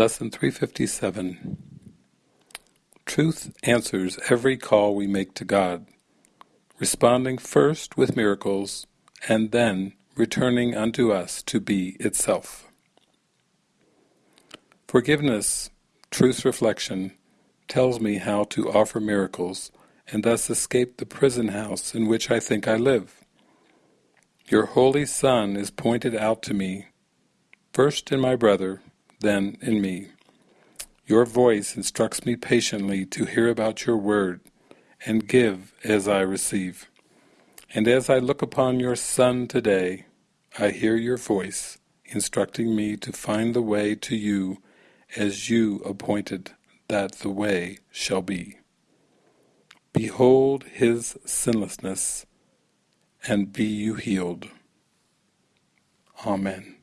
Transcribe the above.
Lesson 357 Truth answers every call we make to God, responding first with miracles and then returning unto us to be itself. Forgiveness, Truth's reflection, tells me how to offer miracles and thus escape the prison house in which I think I live. Your Holy Son is pointed out to me, first in my brother, then in me. Your voice instructs me patiently to hear about your word and give as I receive. And as I look upon your Son today, I hear your voice instructing me to find the way to you as you appointed that the way shall be. Behold his sinlessness, and be you healed. Amen.